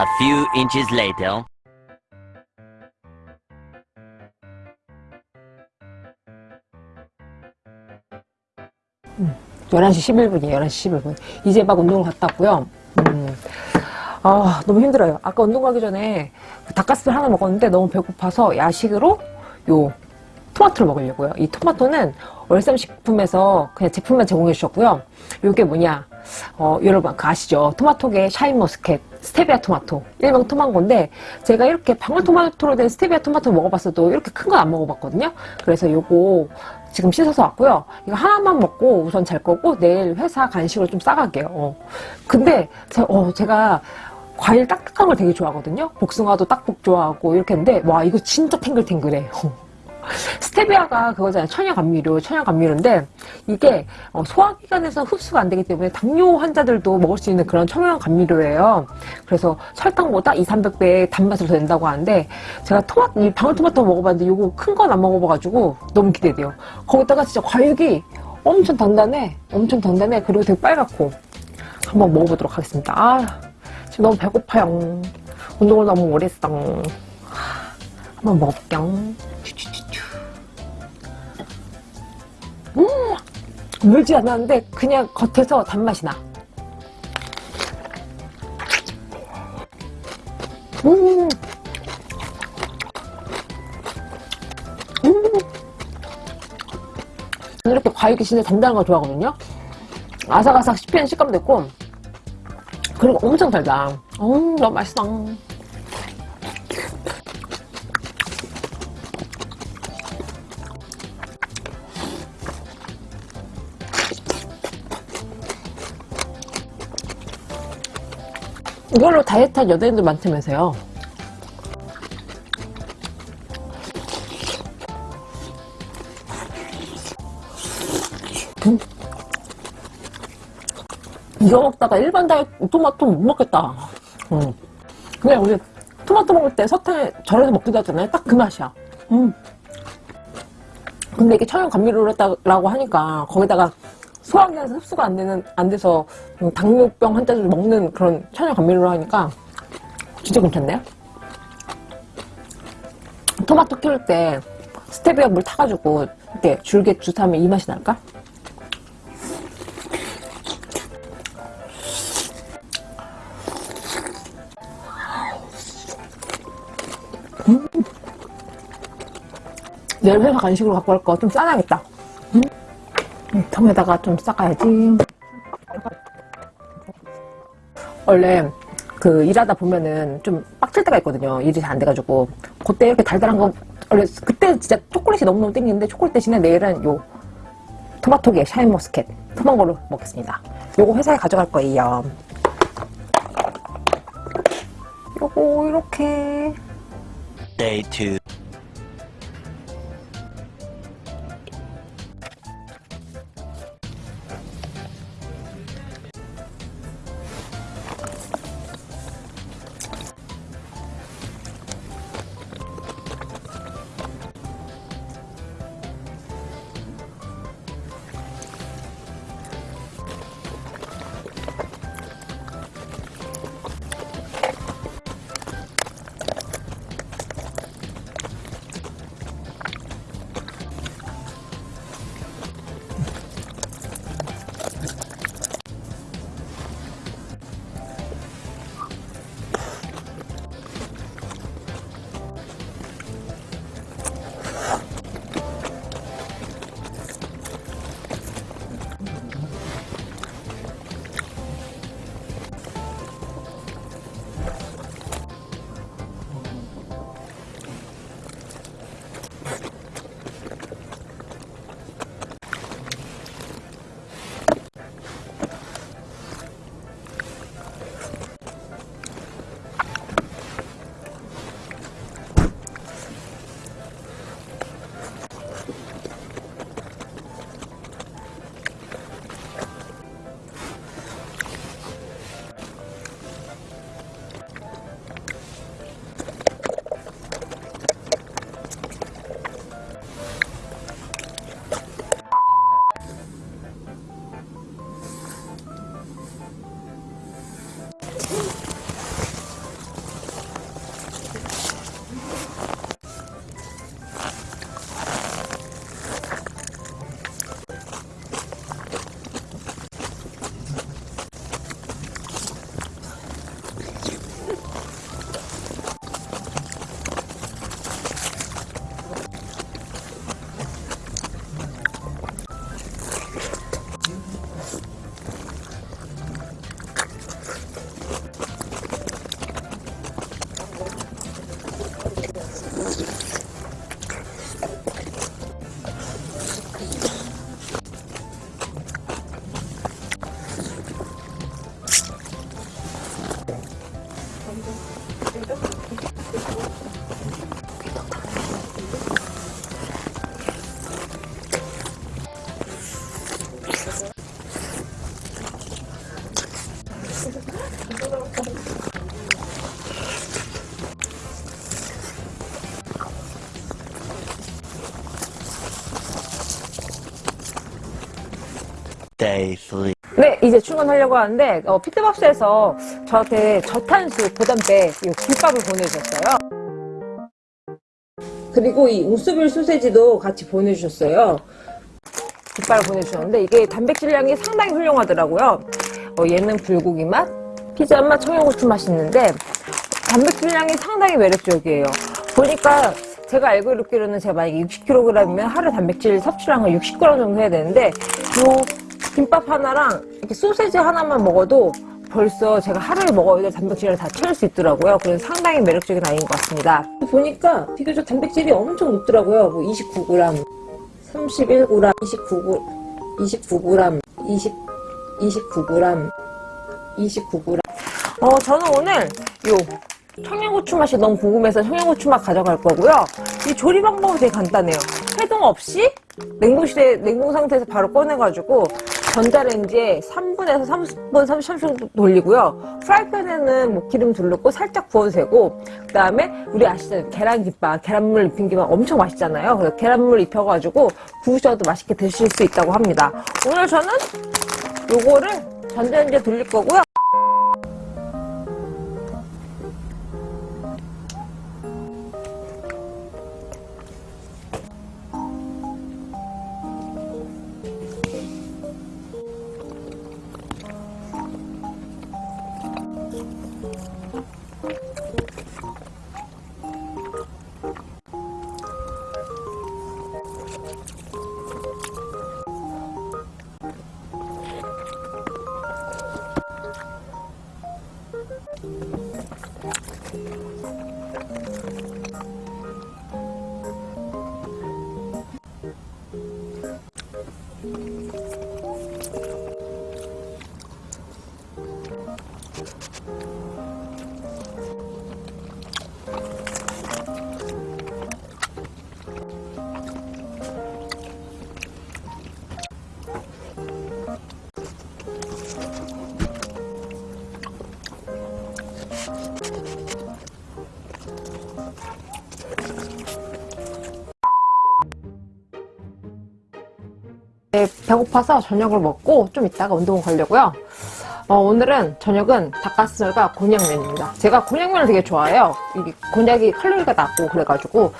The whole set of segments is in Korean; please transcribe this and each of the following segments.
A few inches later. 11시 11분이에요. 11시 11분. 이제 막 운동을 갔다 왔고요. 음, 아, 너무 힘들어요. 아까 운동 가기 전에 그 닭가스를 하나 먹었는데 너무 배고파서 야식으로 요 토마토를 먹으려고요. 이 토마토는 월삼식품에서 그냥 제품만 제공해 주셨고요. 요게 뭐냐. 어, 여러분 그 아시죠? 토마토계 샤인머스켓 스테비아 토마토 일명 토망고인데 제가 이렇게 방울토마토로 된 스테비아 토마토 먹어봤어도 이렇게 큰 건 안 먹어봤거든요. 그래서 요거 지금 씻어서 왔고요. 이거 하나만 먹고 우선 잘 거고 내일 회사 간식으로 좀 싸갈게요. 어. 근데 제, 어, 제가 과일 딱딱한 걸 되게 좋아하거든요. 복숭아도 딱복 좋아하고 이렇게 했는데 와 이거 진짜 탱글탱글해. 스테비아가 그거잖아요. 천연감미료, 천연감미료인데 이게 어, 소화기관에서 흡수가 안 되기 때문에 당뇨 환자들도 먹을 수 있는 그런 천연감미료예요. 그래서 설탕보다 2, 300배의 단맛을 더 낸다고 하는데 제가 토마토, 이 방울토마토 먹어봤는데 이거 큰 건 안 먹어봐가지고 너무 기대돼요. 거기다가 진짜 과육이 엄청 단단해. 엄청 단단해. 그리고 되게 빨갛고 한번 먹어보도록 하겠습니다. 아, 지금 너무 배고파요. 운동을 너무 오래 했어. 한번 먹을게요. 물지 않았는데 그냥 겉에서 단맛이 나. 음. 음. 이렇게 과육이 진짜 단단한 거 좋아하거든요. 아삭아삭 씹히는 식감도 있고, 그리고 엄청 달다. 음, 너무 맛있어. 이걸로 다이어트 한 연예인들 많다면서요. 음. 이거 먹다가 일반 다이어트 토마토 못 먹겠다. 음. 그냥 우리 토마토 먹을 때 설탕에 절여서 먹기도 하잖아요. 딱 그 맛이야. 음. 근데 이게 천연 감미료로 했다고 하니까 거기다가 소화기관에서 흡수가 안 되는 안 돼서 당뇨병 환자들 먹는 그런 천연 감미료로 하니까 진짜 괜찮네요. 토마토 키울 때 스테비아 물 타가지고 이렇게 줄게 주사하면 이 맛이 날까? 음. 내일 회사 간식으로 갖고 갈 거 좀 싸놔야겠다. 음. 통에다가 좀 싸가야지. 원래 그 일하다 보면은 좀 빡칠 때가 있거든요. 일이 잘 안 돼가지고. 그때 이렇게 달달한 거, 원래 그때 진짜 초콜릿이 너무너무 땡기는데 초콜릿 대신에 내일은 요 토마토계 샤인머스켓 걸로 먹겠습니다. 요거 회사에 가져갈 거예요. 요거 이렇게 Day 2. 네, 이제 출근하려고 하는데 어, 피트박스에서 저한테 저탄수 고단백 이 김밥을 보내주셨어요. 그리고 이 우스빌 소세지도 같이 보내주셨어요. 김밥을 보내주셨는데 이게 단백질량이 상당히 훌륭하더라고요. 어, 얘는 불고기 맛, 피자 맛, 청양고추 맛이 있는데 단백질량이 상당히 매력적이에요. 보니까 제가 알고 있기로는 제가 만약에 60kg이면 하루 단백질 섭취량을 60g 정도 해야 되는데 요 김밥 하나랑 이렇게 소세지 하나만 먹어도 벌써 제가 하루에 먹어야 될 단백질을 다 채울 수 있더라고요. 그래서 상당히 매력적인 아이인 것 같습니다. 보니까 비교적 단백질이 엄청 높더라고요. 뭐 29g, 31g, 29g, 29g, 20, 29g, 29g. 어, 저는 오늘 요 청양고추 맛이 너무 궁금해서 청양고추 맛 가져갈 거고요. 이 조리 방법은 되게 간단해요. 해동 없이 냉동실에 냉동 상태에서 바로 꺼내가지고 전자레인지에 3분에서 30분, 30분 정도 돌리고요. 프라이팬에는 뭐 기름 두르고 살짝 구워도 되고 그 다음에 우리 아시잖아요. 계란김밥, 계란물 입힌 김밥 엄청 맛있잖아요. 그래서 계란물 입혀가지고 구우셔도 맛있게 드실 수 있다고 합니다. 오늘 저는 요거를 전자레인지에 돌릴 거고요. 배고파서 저녁을 먹고 좀 이따가 운동을 가려고요. 어, 오늘은 저녁은 닭가슴살과 곤약면입니다. 제가 곤약면을 되게 좋아해요. 이게 곤약이 칼로리가 낮고 그래가지고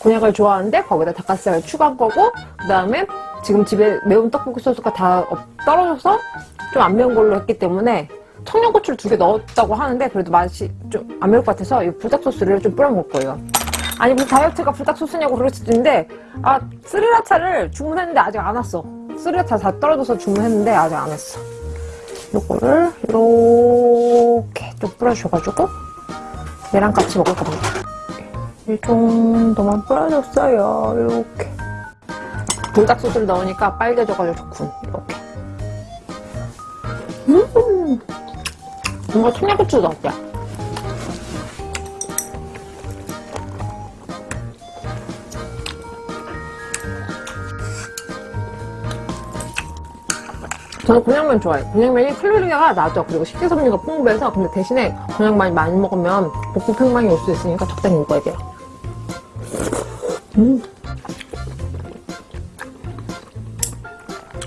곤약을 좋아하는데 거기다 닭가슴살을 추가한 거고 그 다음에 지금 집에 매운 떡볶이 소스가 다 없- 떨어져서 좀 안 매운 걸로 했기 때문에 청양고추를 두 개 넣었다고 하는데 그래도 맛이 좀 안 매울 것 같아서 이 불닭 소스를 좀 뿌려 먹을 거예요. 아니 무슨 다이어트가 불닭 소스냐고 그럴 수도 있는데 아 스리라차를 주문했는데 아직 안 왔어 스리라차 다 떨어져서 주문했는데 아직 안 왔어. 요거를 이렇게 좀 뿌려줘가지고 얘랑 같이 먹을 겁니다. 이 정도만 뿌려줬어요. 이렇게. 불닭 소스를 넣으니까 빨개져가지고 좋군. 이렇게. 음! 뭔가 청양고추 넣었대 저는 곤약면 좋아해요. 곤약면이 칼로리가 낮아. 그리고 식이섬유가 풍부해서 근데 대신에 곤약면이 많이 먹으면 복부 팽만이 올 수 있으니까 적당히 먹어야 돼요. 음.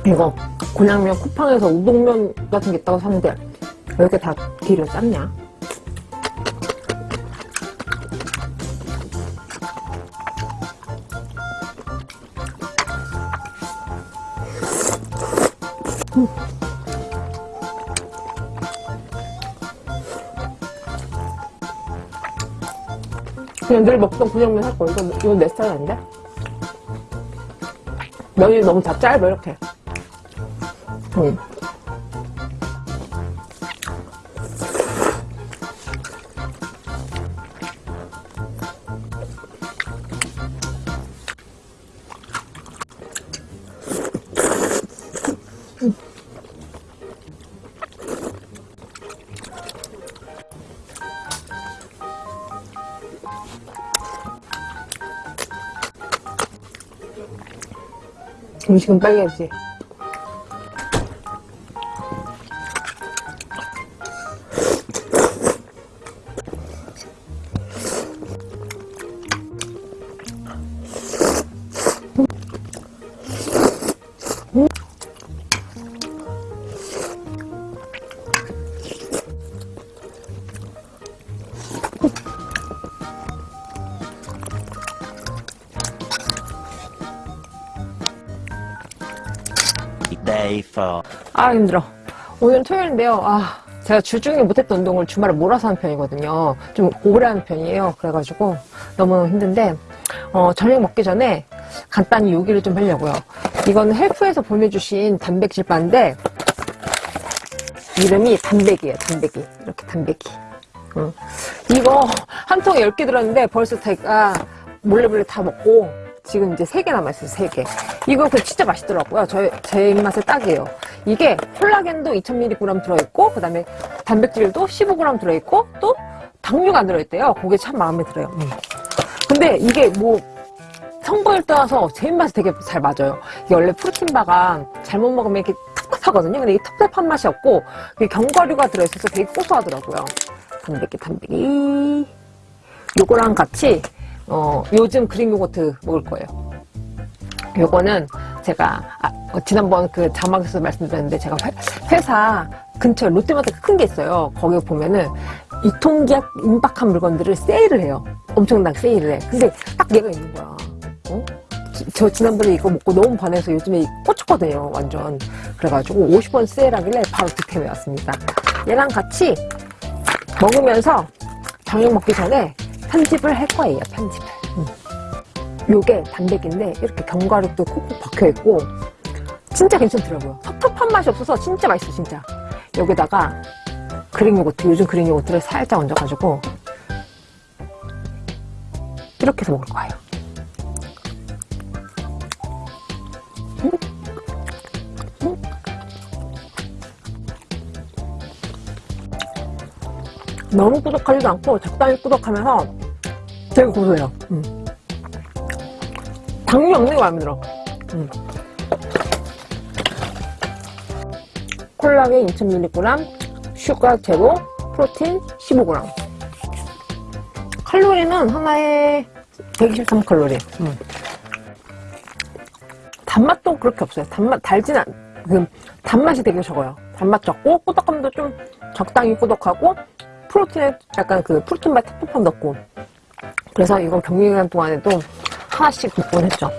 이거 곤약면 쿠팡에서 우동면 같은 게 있다고 샀는데 왜 이렇게 다 기를 쌌냐? 그냥 늘 먹던 곤약면 살 거. 이거, 이거 내 스타일 아닌데? 면이 너무 다 짧아, 이렇게. 음. 음식은 빨개야지. Day 4. 아 힘들어. 오늘 토요일인데요. 아 제가 주중에 못했던 운동을 주말에 몰아서 하는 편이거든요. 좀 오래 하는 편이에요. 그래가지고 너무 힘든데 어, 저녁 먹기 전에 간단히 요기를 좀 하려고요. 이거는 헬프에서 보내주신 단백질 바인데 이름이 단백이에요. 단백이 이렇게 단백이. 응. 이거 한 통에 10개 들었는데 벌써 제가 몰래 몰래 다 먹고 지금 이제 3개 남아있어요. 3개. 이거 그 진짜 맛있더라고요. 저, 제 입맛에 딱이에요. 이게 콜라겐도 2000mg 들어있고 그 다음에 단백질도 15g 들어있고 또 당류가 안 들어있대요. 그게 참 마음에 들어요. 음. 근데 이게 뭐 성분을 떠나서 제 입맛에 되게 잘 맞아요. 이게 원래 프로틴바가 잘못 먹으면 이렇게 텁텁하거든요. 근데 이게 텁텁한 맛이 없고 견과류가 들어있어서 되게 고소하더라고요. 단백질, 단백질. 요거랑 같이 어, 요즘 그릭 요거트 먹을 거예요. 요거는 제가 아, 어, 지난번 그 자막에서 말씀드렸는데 제가 회, 사 근처에 롯데마트가 큰게 있어요. 거기 보면은 유통기한 임박한 물건들을 세일을 해요. 엄청나게 세일을 해. 근데 딱 얘가 있는 거야. 어? 지- 저 지난번에 이거 먹고 너무 반해서 요즘에 꽂혔거든요. 완전. 그래가지고 50원 세일하길래 바로 득템해 왔습니다. 얘랑 같이 먹으면서 저녁 먹기 전에 편집을 할 거예요. 편집을. 음. 요게 단백인데 이렇게 견과류도 콕콕 박혀있고 진짜 괜찮더라고요. 텁텁한 맛이 없어서 진짜 맛있어 진짜. 여기다가 그릭 요거트 요즘 그릭 요거트를 살짝 얹어가지고 이렇게 해서 먹을 거예요. 너무 꾸덕하지도 않고 적당히 꾸덕하면서 되게 고소해요. 음. 당류 없는 게 마음에 들어. 음. 콜라겐 2000mg, sugar zero, 프로틴 15g. 칼로리는 하나에 123칼로리. 음. 단맛도 그렇게 없어요. 단맛, 달진 않, 그, 단맛이 되게 적어요. 단맛 적고, 꾸덕함도 좀 적당히 꾸덕하고, 프로틴에 약간 그 프로틴맛 텁텁함 없고. 그래서 이건 격리 기간 동안에도 하나씩 먹곤 했죠.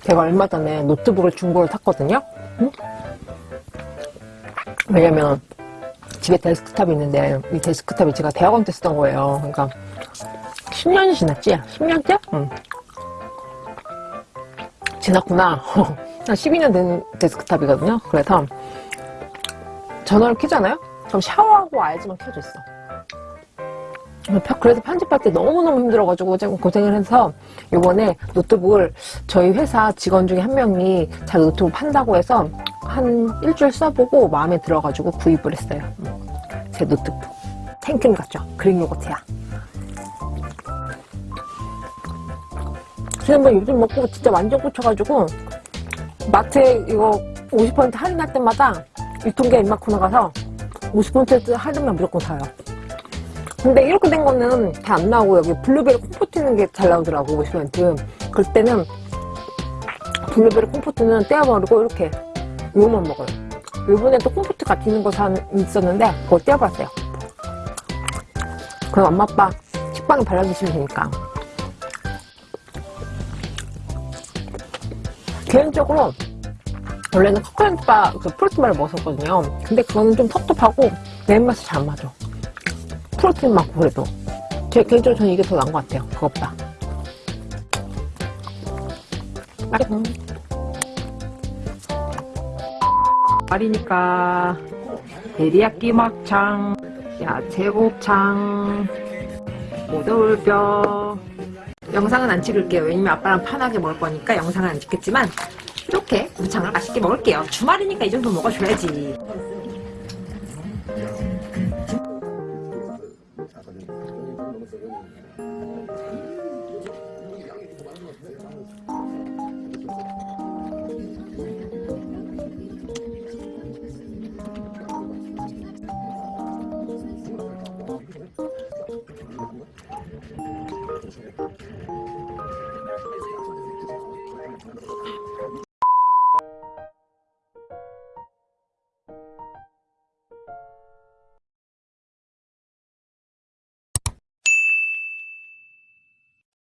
제가 얼마 전에 노트북을 중고로 샀거든요. 응? 왜냐면 집에 데스크탑이 있는데 이 데스크탑이 제가 대학원 때 쓰던 거예요. 그러니까 10년이 지났지? 10년째? 응. 지났구나. 한 12년 된 데스크탑이거든요. 그래서 전원을 켜잖아요? 그럼 샤워하고 와야지만 켜져 있어. 그래서 편집할 때 너무너무 힘들어가지고 조금 고생을 해서 요번에 노트북을 저희 회사 직원 중에 한 명이 자기 노트북 판다고 해서 한 일주일 써보고 마음에 들어가지고 구입을 했어요. 음, 제 노트북. 탱킹 같죠? 그릭 요거트야. 지난번 요즘 먹고 진짜 완전 꽂혀가지고 마트에 이거 50% 할인할 때마다 유통기한 입마코 나 가서 50% 할인만 무조건 사요. 근데 이렇게 된 거는 다 안 나오고 여기 블루베리 콤포트 있는 게 잘 나오더라고 50% 그럴 때는 블루베리 콤포트는 떼어버리고 이렇게 이거만 먹어요. 이번에 또 콤포트 같이 있는 거 산, 있었는데 그거 떼어봤어요. 그럼 엄마 아빠 식빵에 발라주시면 되니까. 개인적으로 원래는 커크랜드바 그 프로틴바를 먹었었거든요. 근데 그거는 좀 텁텁하고 내 입맛에 잘 안 맞아. 프로틴 많고 그래도. 제 개인적으로 저는 이게 더 나은 것 같아요 그것보다. 맛있어 말이니까. 데리야끼 막창 야채 곱창 모돌뼈. 영상은 안 찍을게요. 왜냐면 아빠랑 편하게 먹을 거니까 영상은 안 찍겠지만 이렇게 무창을 맛있게 먹을게요. 주말이니까 이 정도 먹어줘야지.